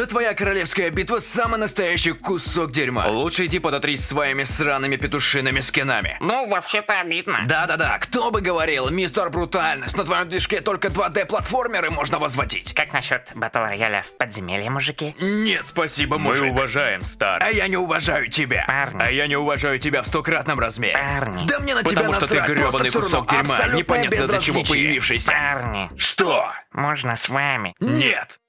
Да твоя королевская битва самый настоящий кусок дерьма. Лучше иди подотрись своими сраными петушиными скинами. Ну, вообще-то обидно. Да-да-да, кто бы говорил, мистер Брутальность, на твоем движке только 2D-платформеры можно возводить. Как насчет батл рояля в подземелье, мужики? Нет, спасибо, Мы мужик. уважаем А старость. я не уважаю тебя. Парни. А я не уважаю тебя в стократном размере. Парни. Да мне на тебя Потому что ты гребаный кусок дерьма, непонятно для чего появившийся. Парни, Что? можно с вами? Нет!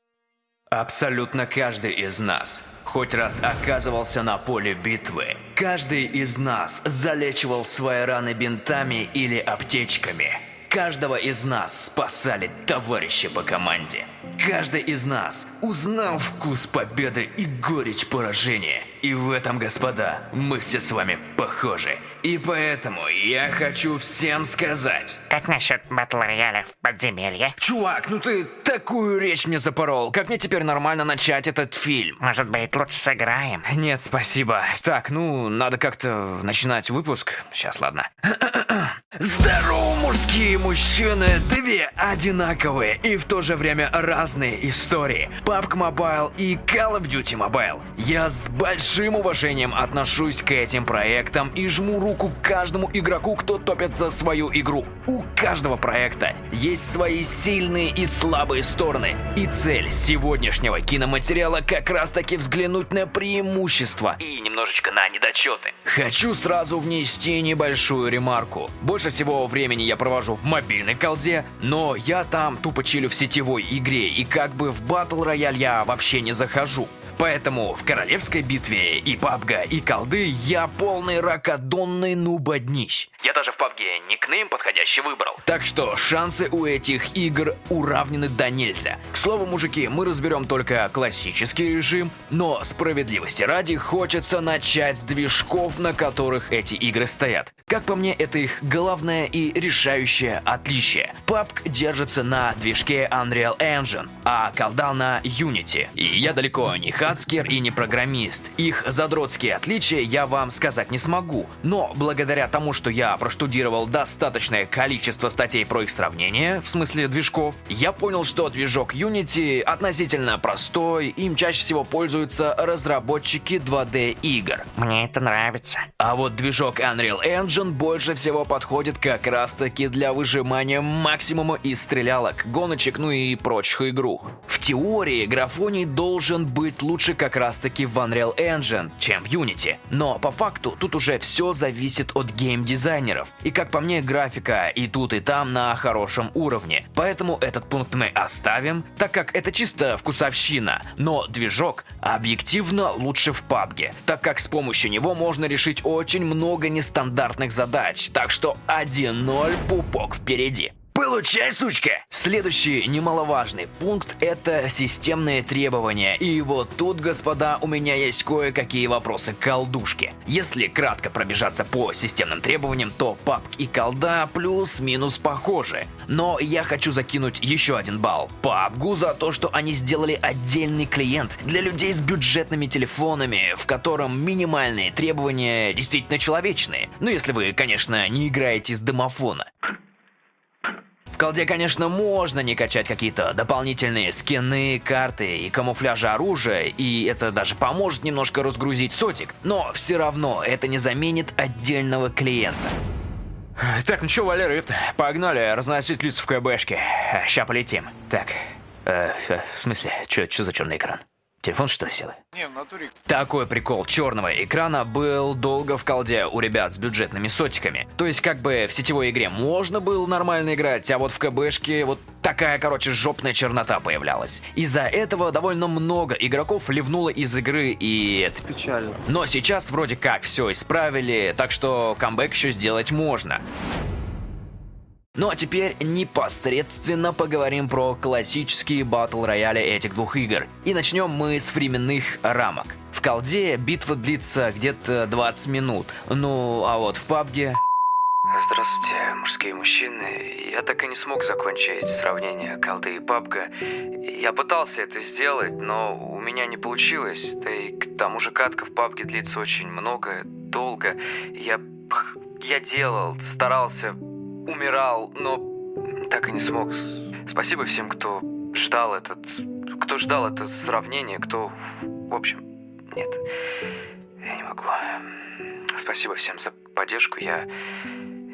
Абсолютно каждый из нас хоть раз оказывался на поле битвы. Каждый из нас залечивал свои раны бинтами или аптечками. Каждого из нас спасали товарищи по команде. Каждый из нас узнал вкус победы и горечь поражения. И в этом, господа, мы все с вами похожи. И поэтому я хочу всем сказать, Как насчет батл рояля в подземелье? Чувак, ну ты такую речь мне запорол. Как мне теперь нормально начать этот фильм? Может быть, лучше сыграем? Нет, спасибо. Так, ну, надо как-то начинать выпуск. Сейчас, ладно. Здорово, мужские мужчины! Две одинаковые и в то же время разные истории. PUBG Mobile и Call of Duty Mobile. Я с большим уважением отношусь к этим проектам и жму руку каждому игроку, кто топит за свою игру. У каждого проекта есть свои сильные и слабые стороны. И цель сегодняшнего киноматериала как раз таки взглянуть на преимущества и немножечко на недочеты. Хочу сразу внести небольшую ремарку. Больше всего времени я провожу в мобильной колде, но я там тупо чилю в сетевой игре и как бы в батл рояль я вообще не захожу. Поэтому в королевской битве и пабга, и колды я полный ракодонный нубоднищ. Я даже в пабге никнейм подходящий выбрал. Так что шансы у этих игр уравнены до нельзя. К слову, мужики, мы разберем только классический режим, но справедливости ради хочется начать с движков, на которых эти игры стоят. Как по мне, это их главное и решающее отличие. PUBG держится на движке Unreal Engine, а колда на Unity. И я далеко не хацкер и не программист. Их задротские отличия я вам сказать не смогу. Но благодаря тому, что я проштудировал достаточное количество статей про их сравнение, в смысле движков, я понял, что движок Unity относительно простой, им чаще всего пользуются разработчики 2D игр. Мне это нравится. А вот движок Unreal Engine больше всего подходит как раз таки для выжимания максимума из стрелялок, гоночек, ну и прочих игрух. В теории графоний должен быть лучше как раз таки в Unreal Engine, чем в Unity. Но по факту тут уже все зависит от геймдизайнеров. И как по мне, графика и тут и там на хорошем уровне. Поэтому этот пункт мы оставим, так как это чисто вкусовщина. Но движок объективно лучше в PUBG, так как с помощью него можно решить очень много нестандартных задач. Так что 1-0 пупок впереди. Получай, сучка! Следующий немаловажный пункт – это системные требования. И вот тут, господа, у меня есть кое-какие вопросы к колдушке. Если кратко пробежаться по системным требованиям, то PUBG и колда плюс-минус похожи. Но я хочу закинуть еще один балл PUBG за то, что они сделали отдельный клиент для людей с бюджетными телефонами, в котором минимальные требования действительно человечные. Ну, если вы, конечно, не играете с домофона. Колде, конечно, можно не качать какие-то дополнительные скины, карты и камуфляжи оружия, и это даже поможет немножко разгрузить сотик, но все равно это не заменит отдельного клиента. Так, ну чё, Валера, погнали разносить лица в КБшке. Ща полетим. Так, э, в смысле, чё за черный экран? Телефон что ли сел? Не, в натуре. Такой прикол черного экрана был долго в колде у ребят с бюджетными сотиками. То есть как бы в сетевой игре можно было нормально играть, а вот в КБшке вот такая, короче, жопная чернота появлялась. Из-за этого довольно много игроков ливнуло из игры и это Печально. но сейчас вроде как все исправили, так что камбэк еще сделать можно. Ну а теперь непосредственно поговорим про классические батл рояли этих двух игр. И начнем мы с временных рамок. В колде битва длится где-то 20 минут, ну а вот в пабге... Здравствуйте, мужские мужчины. Я так и не смог закончить сравнение колды и пабга. Я пытался это сделать, но у меня не получилось. Да и к тому же катка в пабге длится очень много, долго. Я, я делал, старался, умирал, но так и не смог. Спасибо всем, кто ждал этот кто ждал это сравнение, кто... В общем, нет, я не могу. Спасибо всем за поддержку, я...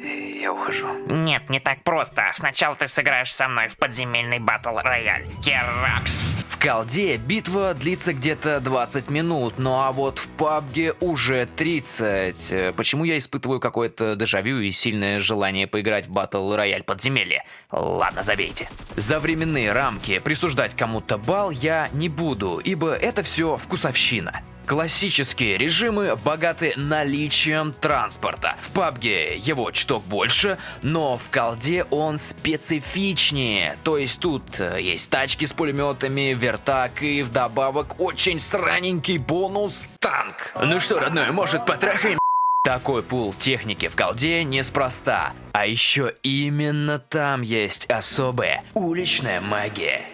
Я ухожу. Нет, не так просто. Сначала ты сыграешь со мной в подземельный батл рояль. Керакс. В колде битва длится где-то 20 минут, ну а вот в пабге уже 30. Э, Почему я испытываю какое-то дежавю и сильное желание поиграть в батл рояль подземелье? Ладно, забейте. За временные рамки присуждать кому-то бал я не буду, ибо это все вкусовщина. Классические режимы богаты наличием транспорта. В PUBG его чуток больше, но в колде он специфичнее. То есть тут э, есть тачки с пулеметами, вертак и вдобавок очень сраненький бонус танк. Ну что, родной, может потрахаем? Такой пул техники в колде неспроста. А еще именно там есть особая уличная магия.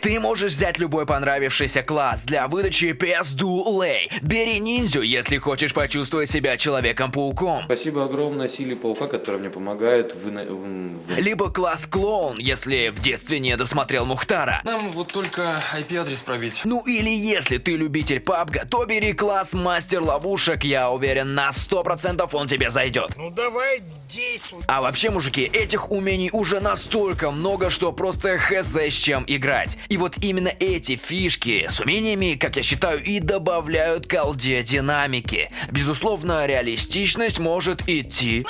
Ты можешь взять любой понравившийся класс для выдачи пизду лей. Бери ниндзю, если хочешь почувствовать себя Человеком-пауком. Спасибо огромное силе паука, которая мне помогает в... в- в- Либо класс клоун, если в детстве не досмотрел Мухтара. Нам вот только IP-адрес пробить. Ну или если ты любитель пабга, то бери класс мастер ловушек, я уверен на 100% он тебе зайдет. Ну давай действуй. А вообще, мужики, этих умений уже настолько много, что просто хз с чем играть. И вот именно эти фишки с умениями, как я считаю, и добавляют колде динамики. Безусловно, реалистичность может идти.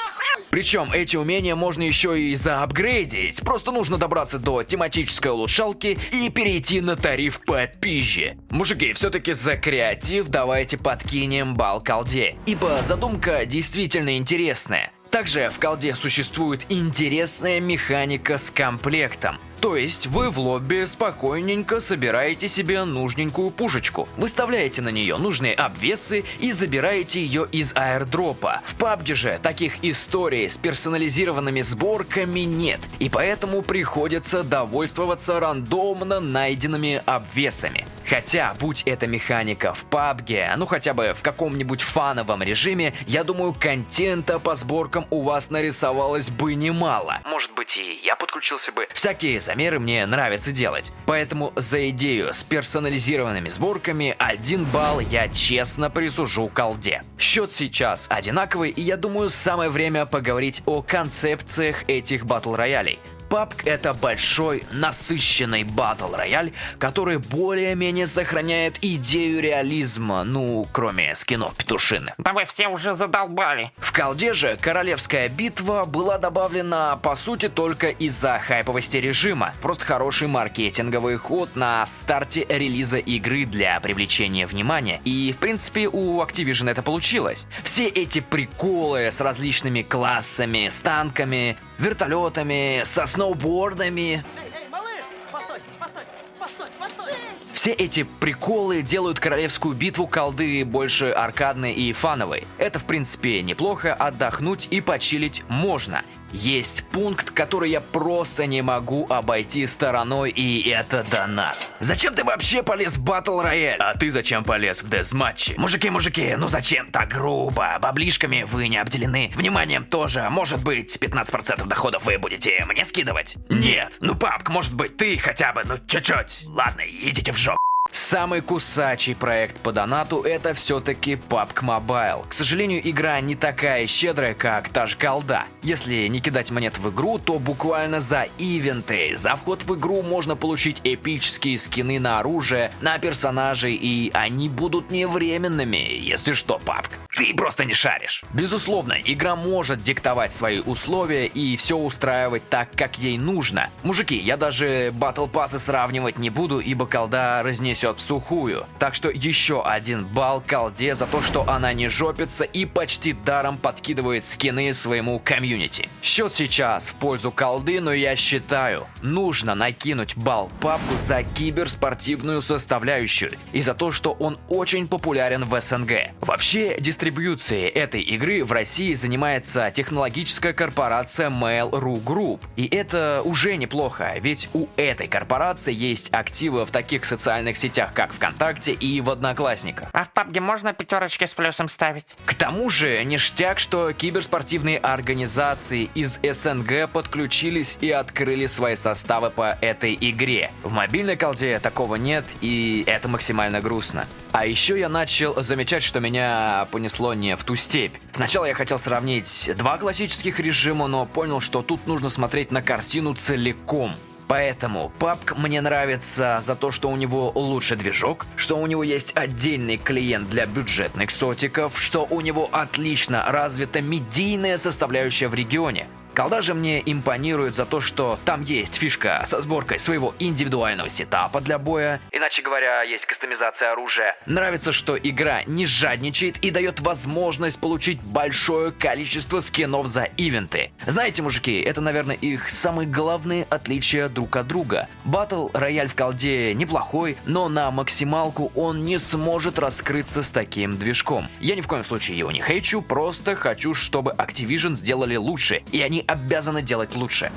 Причем эти умения можно еще и заапгрейдить. Просто нужно добраться до тематической улучшалки и перейти на тариф попизже. Мужики, все-таки за креатив давайте подкинем бал колде. Ибо задумка действительно интересная. Также в колде существует интересная механика с комплектом. То есть вы в лобби спокойненько собираете себе нужненькую пушечку, выставляете на нее нужные обвесы и забираете ее из аирдропа. В PUBG же таких историй с персонализированными сборками нет, и поэтому приходится довольствоваться рандомно найденными обвесами. Хотя, будь эта механика в PUBG, ну хотя бы в каком-нибудь фановом режиме, я думаю, контента по сборкам у вас нарисовалось бы немало. Может быть я подключился бы. Всякие замеры мне нравится делать. Поэтому за идею с персонализированными сборками один балл я честно присужу колде. Счет сейчас одинаковый, и я думаю, самое время поговорить о концепциях этих батл роялей. PUBG это большой, насыщенный батл рояль, который более-менее сохраняет идею реализма, ну, кроме скинов петушиных. Да вы все уже задолбали. В колде же королевская битва была добавлена по сути только из-за хайповости режима. Просто хороший маркетинговый ход на старте релиза игры для привлечения внимания. И в принципе у Activision это получилось. Все эти приколы с различными классами, с танками, вертолетами, со сноубордами, Эй, эй, малыш! Постой, постой, постой, постой! Все эти приколы делают королевскую битву колды больше аркадной и фановой. Это в принципе неплохо, отдохнуть и почилить можно. Есть пункт, который я просто не могу обойти стороной, и это донат. Зачем ты вообще полез в батл рояль? А ты зачем полез в дезматчи? Мужики, мужики, ну зачем так грубо? Баблишками вы не обделены. Вниманием тоже. Может быть, 15% доходов вы будете мне скидывать? Нет. Ну, папк, может быть, ты хотя бы, ну, чуть-чуть. Ладно, идите в жопу. Самый кусачий проект по донату это все-таки PUBG Mobile. К сожалению, игра не такая щедрая, как та же колда. Если не кидать монет в игру, то буквально за ивенты. За вход в игру можно получить эпические скины на оружие, на персонажей, и они будут не временными, если что, PUBG. Ты просто не шаришь. Безусловно, игра может диктовать свои условия и все устраивать так, как ей нужно. Мужики, я даже батл пассы сравнивать не буду, ибо колда разнесет в сухую. Так что еще один балл колде за то, что она не жопится и почти даром подкидывает скины своему комьюнити. Счет сейчас в пользу колды, но я считаю, нужно накинуть балл папку за киберспортивную составляющую и за то, что он очень популярен в СНГ. Вообще, дистрибьюцией этой игры в России занимается технологическая корпорация Mail.ru Group. И это уже неплохо, ведь у этой корпорации есть активы в таких социальных сетях, как ВКонтакте и в Одноклассниках. А в пабге можно пятерочки с плюсом ставить? К тому же, ништяк, что киберспортивные организации из СНГ подключились и открыли свои составы по этой игре. В мобильной колде такого нет, и это максимально грустно. А еще я начал замечать, что меня понесло не в ту степь. Сначала я хотел сравнить два классических режима, но понял, что тут нужно смотреть на картину целиком. Поэтому PUBG мне нравится за то, что у него лучший движок, что у него есть отдельный клиент для бюджетных сотиков, что у него отлично развита медийная составляющая в регионе. Колда же мне импонирует за то, что там есть фишка со сборкой своего индивидуального сетапа для боя. Иначе говоря, есть кастомизация оружия. Нравится, что игра не жадничает и дает возможность получить большое количество скинов за ивенты. Знаете, мужики, это, наверное, их самые главные отличия друг от друга. Батл рояль в колде неплохой, но на максималку он не сможет раскрыться с таким движком. Я ни в коем случае его не хейчу, просто хочу, чтобы Activision сделали лучше, и они обязаны делать лучше.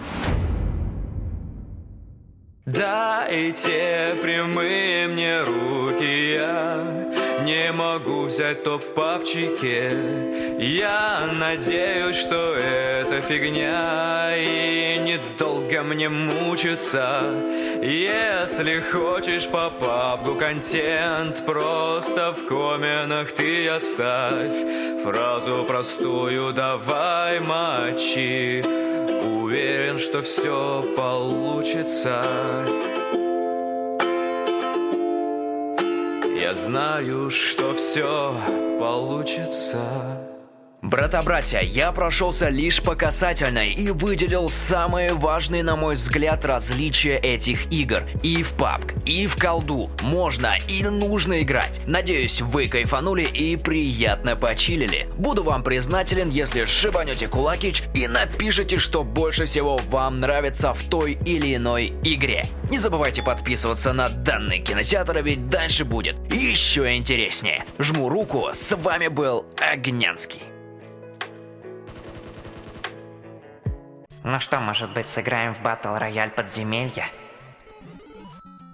Дайте прямые мне руки, я не могу взять топ в папчике. Я надеюсь, что это фигня и недолго мне мучиться. Если хочешь по пабгу контент, просто в комментах ты оставь фразу простую «давай мочи». Уверен, что все получится. Я знаю, что все получится. Брата-братья, я прошелся лишь по касательной и выделил самые важные, на мой взгляд, различия этих игр. И в PUBG, и в колду можно и нужно играть. Надеюсь, вы кайфанули и приятно почилили. Буду вам признателен, если шибанете кулакич и напишите, что больше всего вам нравится в той или иной игре. Не забывайте подписываться на данный кинотеатр, ведь дальше будет еще интереснее. Жму руку, с вами был Огнянский. Ну что, может быть, сыграем в батл рояль подземелья?